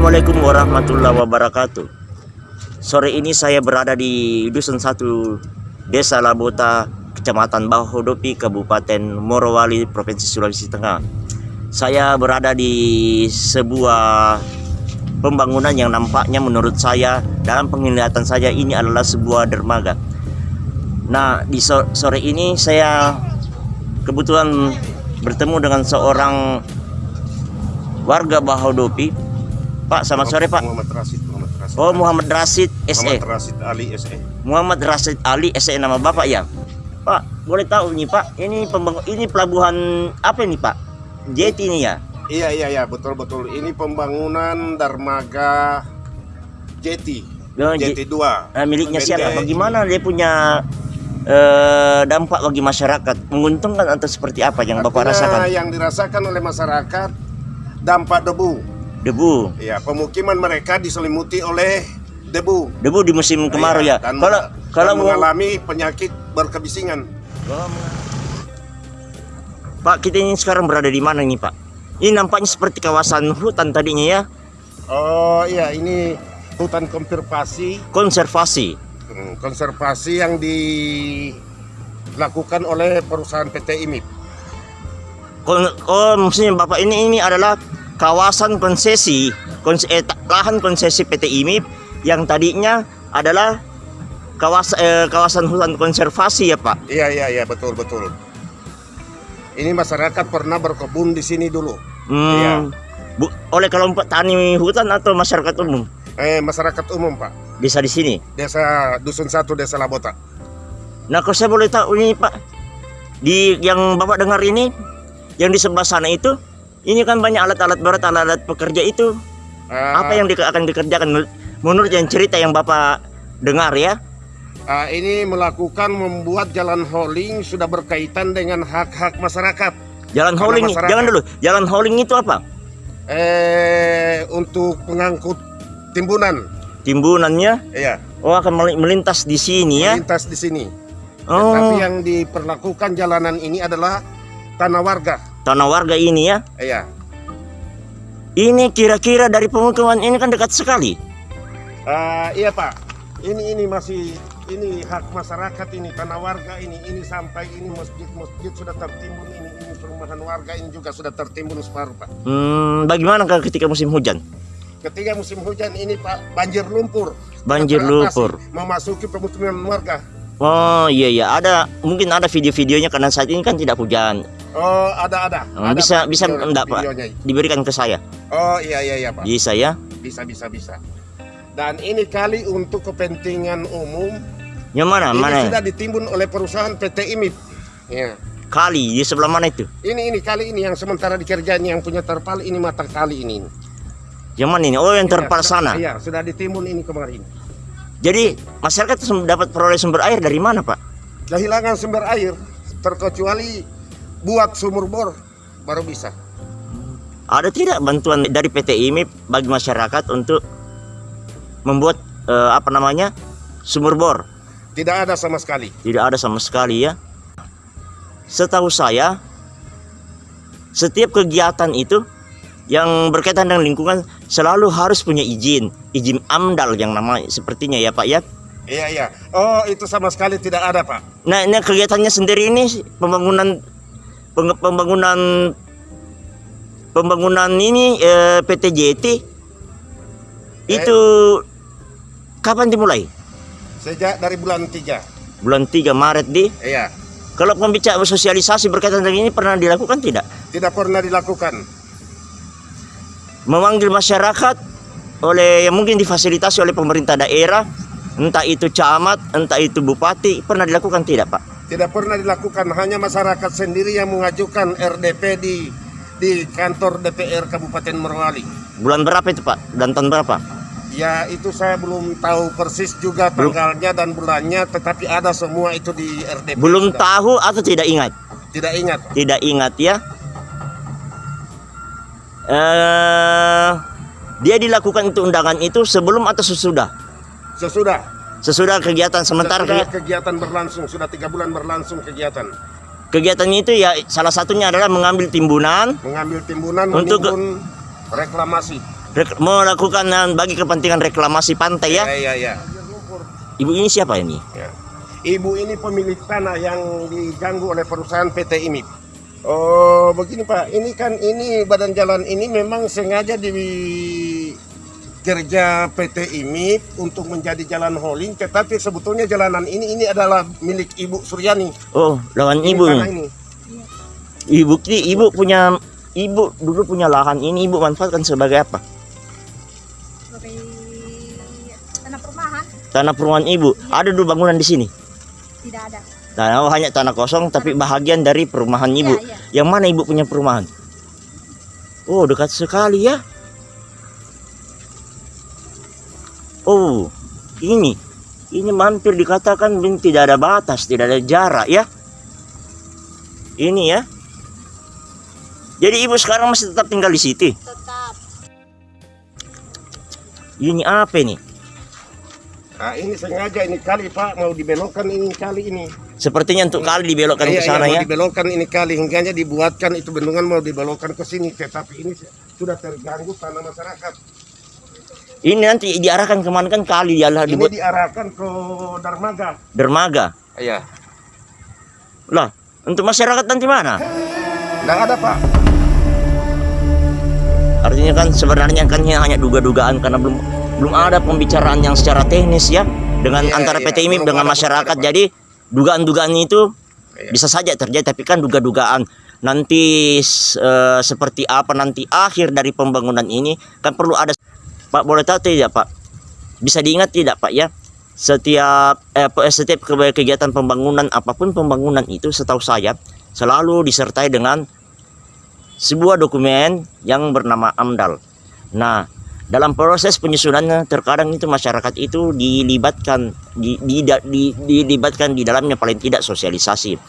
Assalamualaikum warahmatullahi wabarakatuh. Sore ini saya berada di Dusun 1 Desa Labota, Kecamatan Bahodopi, Kabupaten Morowali, Provinsi Sulawesi Tengah. Saya berada di sebuah pembangunan yang nampaknya menurut saya dalam penglihatan saya ini adalah sebuah dermaga. Nah, di so- sore ini saya kebetulan bertemu dengan seorang warga Bahodopi. Pak, selamat sore Pak. Muhammad Rasid, Muhammad Rasid. Oh, Muhammad Rasid SE. Muhammad Rasid Ali. SE. Muhammad Rasid Ali SE nama Bapak ya? Pak, boleh tahu nih Pak, ini pembangun ini pelabuhan apa ini Pak? Jet ini ya? Iya iya iya betul betul. Ini pembangunan dermaga Jeti. Oh, Jeti 2. eh, miliknya siapa? Bagaimana dia punya eh, dampak bagi masyarakat? Menguntungkan atau seperti apa yang Bapak Artinya rasakan? Yang dirasakan oleh masyarakat dampak debu. Debu. Ya, pemukiman mereka diselimuti oleh debu. Debu di musim kemarau ya. Dan, Kalau dan kalau mengalami penyakit berkebisingan. Pak, kita ini sekarang berada di mana nih Pak? Ini nampaknya seperti kawasan hutan tadinya ya, Oh iya, ini hutan konservasi konservasi. Hmm, konservasi yang dilakukan oleh perusahaan PT IMIP. Kon- Oh, maksudnya Bapak ini ini adalah kawasan konsesi, kons eh, lahan konsesi PT IMIP yang tadinya adalah kawas eh, kawasan hutan konservasi ya Pak. Iya iya iya betul betul. Ini masyarakat pernah berkebun di sini dulu. Hmm, Iya. Bu, oleh kelompok tani hutan atau masyarakat umum Eh masyarakat umum pak. bisa di sini. Desa Dusun Satu Desa Labota. Nah, kalau saya boleh tahu ini Pak, di yang Bapak dengar ini, yang di sebelah sana itu, ini kan banyak alat-alat berat, alat-alat pekerja itu. Ah, Apa yang di- akan dikerjakan menurut- yang cerita yang Bapak dengar ya? ah, ini melakukan membuat jalan hauling sudah berkaitan dengan hak-hak masyarakat. Jalan Karena hauling, masyarakat- jangan dulu. Jalan hauling itu apa? Eh untuk pengangkut timbunan. Timbunannya, Iya. oh akan meli- melintas di sini ya? Melintas di sini. Oh, Tapi yang diperlakukan jalanan ini adalah tanah warga. Tanah warga ini ya? Iya. Ini kira-kira dari pemukiman ini kan dekat sekali. Ah, iya Pak, ini ini masih ini hak masyarakat ini tanah warga ini ini sampai ini masjid-masjid sudah tertimbun ini ini perumahan warga ini juga sudah tertimbun separuh Pak. Hmm, bagaimana kalau ketika musim hujan? Ketika musim hujan ini Pak banjir lumpur. Banjir lumpur. memasuki pemukiman warga. Oh iya iya ada mungkin ada video-videonya karena saat ini kan tidak hujan. Oh ada ada. Hmm, ada, bisa- Pak, bisa video- enggak, Pak? videonya. Diberikan ke saya. Oh iya iya iya Pak. Bisa ya? Bisa bisa bisa. Dan ini kali untuk kepentingan umum. Yang mana? ini mana? sudah ditimbun oleh perusahaan PT IMIP. Ya. Kali di sebelah mana itu? Ini ini kali ini yang sementara dikerjain yang punya terpal ini mata kali ini. Yang mana ini? Oh yang Iya, terpal sudah- sana. Iya, sudah ditimbun ini kemarin. Jadi masyarakat dapat peroleh sumber air dari mana Pak? Kehilangan sumber air terkecuali buat sumur bor baru bisa. Ada tidak bantuan dari PT IMIP bagi masyarakat untuk membuat eh, apa namanya sumur bor? Tidak ada sama sekali. Tidak ada sama sekali ya. Setahu saya setiap kegiatan itu yang berkaitan dengan lingkungan selalu harus punya izin, izin AMDAL yang namanya sepertinya ya Pak ya. Iya iya. Oh itu sama sekali tidak ada pak. Nah, ini kegiatannya sendiri ini pembangunan pembangunan pembangunan ini eh, PT JT itu kapan dimulai? Sejak dari bulan 3 Bulan 3 Maret di. Iya. Kalau pembicaraan sosialisasi berkaitan dengan ini pernah dilakukan tidak? Tidak pernah dilakukan. Memanggil masyarakat oleh yang mungkin difasilitasi oleh pemerintah daerah, entah itu camat, entah itu bupati, pernah dilakukan tidak, Pak? Tidak pernah dilakukan. Hanya masyarakat sendiri yang mengajukan RDP di di kantor DPR Kabupaten Morowali. Bulan berapa itu, Pak? Dan tahun berapa? Ya itu saya belum tahu persis juga Belum. tanggalnya dan bulannya, tetapi ada semua itu di RDP. Belum sudah. tahu atau tidak ingat? Tidak ingat. Tidak ingat ya. Eh, dia dilakukan itu undangan itu sebelum atau sesudah? Sesudah. Sesudah kegiatan sementara Sesudah kegi- kegiatan berlangsung, sudah tiga bulan berlangsung kegiatan. kegiatannya itu ya salah satunya adalah mengambil timbunan Mengambil timbunan, Untuk- menimbun reklamasi. rek- melakukan eh, bagi kepentingan reklamasi pantai ya. Iya, iya, iya. Ibu ini siapa ini? Ya. Ibu ini pemilik tanah yang diganggu oleh perusahaan PT IMIP. Oh, begini Pak, ini kan ini badan jalan ini memang sengaja di kerja PT IMIP untuk menjadi jalan hauling, tetapi sebetulnya jalanan ini ini adalah milik Ibu Suryani. Oh, lawan Ini ibu. ini. Ibu ki- ibu punya ibu dulu punya lahan ini ibu manfaatkan sebagai apa? sebagai tanah perumahan Tanah perumahan ibu. Ada dulu bangunan di sini. tidak ada. Tanah oh, hanya tanah kosong tapi bahagian dari perumahan ibu. Iya, iya. Yang mana ibu punya perumahan? Oh, dekat sekali ya. Oh, ini. Ini mampir dikatakan bin tidak ada batas, tidak ada jarak ya. Ini ya. Jadi ibu sekarang masih tetap tinggal di situ. Tetap. Ini apa ini? Nah, ini sengaja ini kali Pak mau dibelokkan ini kali ini. Sepertinya untuk kali dibelokkan Iya, ke sana iya, ya. mau dibelokkan ini kali hingga dibuatkan itu bendungan mau dibelokkan ke sini, tetapi ini sudah terganggu tanah masyarakat. Ini nanti diarahkan ke mana kan kali dia lah Ini dibuat diarahkan ke dermaga. dermaga. Iya. Lah, untuk masyarakat nanti mana? Tidak ada Pak. Artinya kan sebenarnya kan ini hanya duga-dugaan karena belum belum ada pembicaraan yang secara teknis ya dengan Iya, antara iya, PT IMIP dengan ada, masyarakat. ada. Jadi dugaan-dugaan itu Iya. bisa saja terjadi tapi kan duga-dugaan nanti eh, seperti apa nanti akhir dari pembangunan ini kan perlu ada Pak boleh tahu tidak Pak? Bisa diingat tidak Pak ya? Setiap eh, pe- setiap ke- kegiatan pembangunan apa pun pembangunan itu setahu saya selalu disertai dengan sebuah dokumen yang bernama AMDAL. Nah, dalam proses penyusunannya terkadang itu masyarakat itu dilibatkan di, di, di- dilibatkan di dalamnya paling tidak sosialisasi.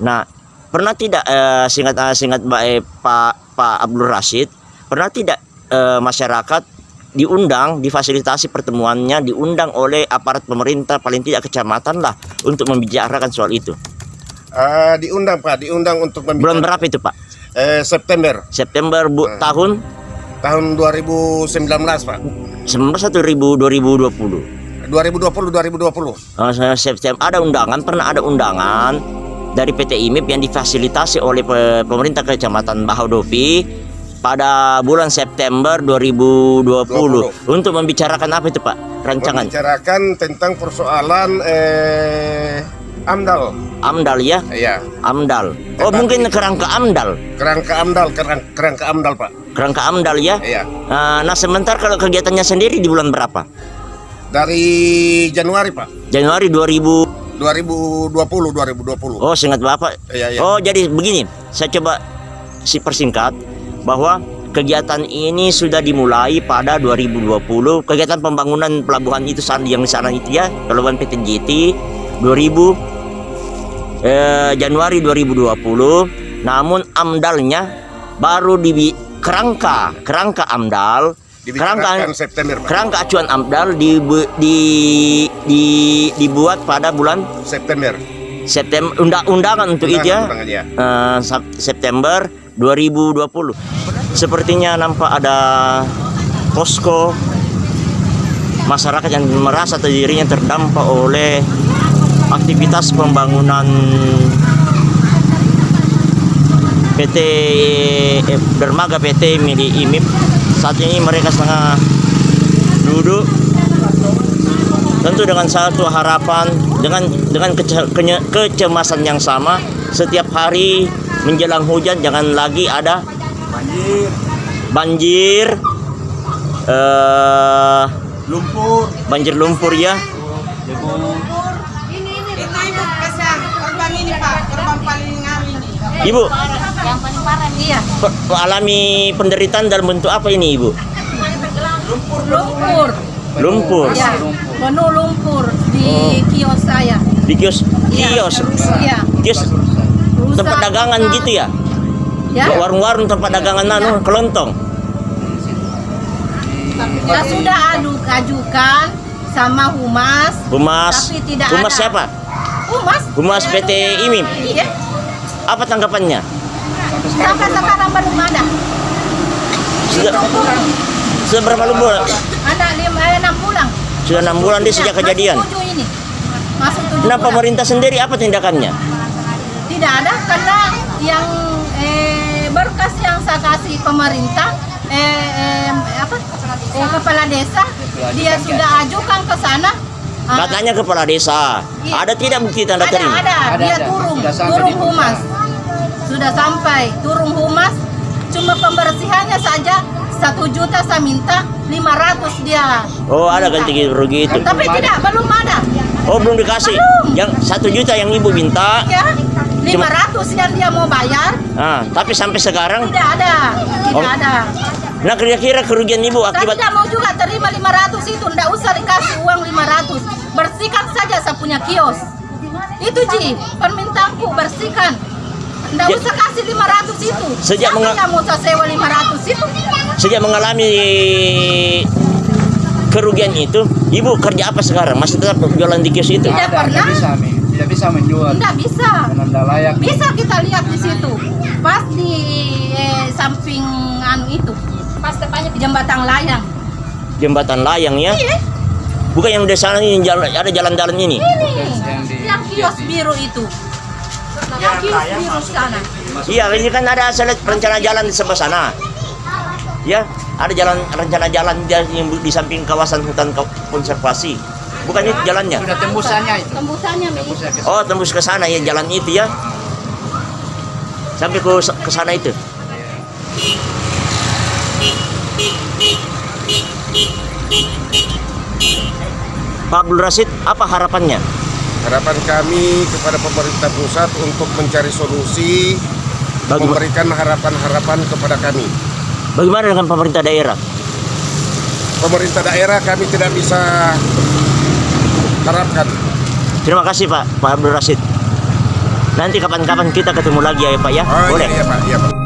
Nah, pernah tidak eh, singkat eh, singkat eh, Pak Pak Abdul Rashid pernah tidak eh, masyarakat diundang difasilitasi pertemuannya diundang oleh aparat pemerintah paling tidak kecamatan lah untuk membicarakan soal itu. Ah, diundang Pak, diundang untuk Bulan berapa itu Pak? Eh, September September bu, Eh. tahun tahun 2019 Pak. 19 2020. 2020 2020. Oh, saya September ada undangan, pernah ada undangan dari PT IMIP yang difasilitasi oleh pe- pemerintah Kecamatan Bahodopi pada bulan September 2020 untuk membicarakan apa itu Pak? Rancangan Membicarakan tentang persoalan eh AMDAL. AMDAL ya, Iya, AMDAL. Oh, Tetapi- mungkin kerangka AMDAL. kerangka AMDAL, kerang, kerangka AMDAL Pak. Kerangka AMDAL ya. Iya. Nah, nah sementara kalau kegiatannya sendiri di bulan berapa? Dari Januari Pak. Januari 2000 2020 2020. Oh, seingat Bapak. Iya, iya. Oh, jadi begini. Saya coba si persingkat bahwa kegiatan ini sudah dimulai pada 2020. Kegiatan pembangunan pelabuhan itu yang di sana itu ya, pelabuhan PT JT 2000 eh, Januari 2020. Namun amdalnya baru di kerangka kerangka amdal kerangka September Pak. kerangka acuan amdal di, di, di, dibuat pada bulan September. September undang-undangan untuk itu ya ya. Sep- September 2020 sepertinya nampak ada posko masyarakat yang merasa dirinya terdampak oleh aktivitas pembangunan PT eh, dermaga PT milik IMIP. Saat ini mereka setengah duduk tentu dengan satu harapan dengan dengan kece- kenye- kecemasan yang sama setiap hari menjelang hujan jangan lagi ada Banjir, banjir eh lumpur, banjir lumpur ya. Ini ibu kasih korban ini pak, korban paling ngari ini. ibu. Yang paling parah iya. alami penderitaan dalam bentuk apa ini ibu? Lumpur. lumpur. Ya, penuh lumpur di Oh. kios saya. di kios? Iya. kios? Iya. kios Rusak, tempat dagangan rusak. gitu ya Ya. warung-warung tempat dagangan anu kelontong Ya sudah adu ajukan sama humas. humas Tapi tidak humas ada. siapa Humas? Humas PT IMIP. Iya. apa tanggapannya Sampai sekarang belum ada. sudah Sudah berapa bulan? Anak lima enam bulan. Sudah enam bulan dia sejak Ya, kejadian. Masuk ini. Nah pemerintah sendiri apa tindakannya? Tidak ada karena yang eh, berkas yang saya kasih pemerintah eh, eh, apa eh, kepala desa dia sudah ajukan ke sana. Ah, Katanya kepala desa. Iya. Ada tidak bukti tanda ada, terima? ada, Ada, dia ada. turun, Sudah sampai turun humas. Sudah sampai, turun humas. Cuma pembersihannya saja satu juta saya minta, 500 dia. Oh ada minta. ganti rugi itu. Tapi tidak, belum ada. Oh belum dikasih. Belum. Yang satu juta yang ibu minta. Ya, 500 yang dia mau bayar, Ah, tapi sampai sekarang. tidak ada, tidak Oh. ada. Nah kira-kira kerugian ibu Saya akibat tidak mau juga terima 500 itu, tidak usah dikasih uang 500. Bersihkan saja saya punya kios. Itu Ji, permintaanku bersihkan. Tidak Ya. usah kasih 500 itu. Sejak mau saya sewa 500 itu? sejak mengalami kerugian itu, ibu kerja apa sekarang? Masih tetap jualan di kios itu? Tidak pernah. Tidak bisa, menjual. Tidak bisa. Karena tidak layak. Bisa kita lihat di situ. Pas di eh, samping anu itu. Pas depannya jembatan layang. Jembatan layang ya? Iya, Bukan yang di sana ini jalan, ada jalan-jalan ini. ini. Yang di- Yang kios biru itu. Yang kios biru sana. Iya, ini kan ada rencana jalan di sebelah sana. Ya, ada jalan rencana jalan di, yang di samping kawasan hutan ko- konservasi. Bukan itu jalannya. Sudah tembusannya itu. Tembusannya Oh, tembus ke sana ya jalan itu ya. Sampai ke ke sana itu. Pak Abdul Rasid, apa harapannya? Harapan kami kepada pemerintah pusat untuk mencari solusi, Bagaimana, memberikan harapan-harapan kepada kami. bagaimana dengan pemerintah daerah? Pemerintah daerah kami tidak bisa harapkan. Terima kasih Pak, Pak Abdul Rasid. Nanti kapan-kapan kita ketemu lagi ya Pak ya. Oh, Boleh? iya, iya, Pak. Iya, Pak.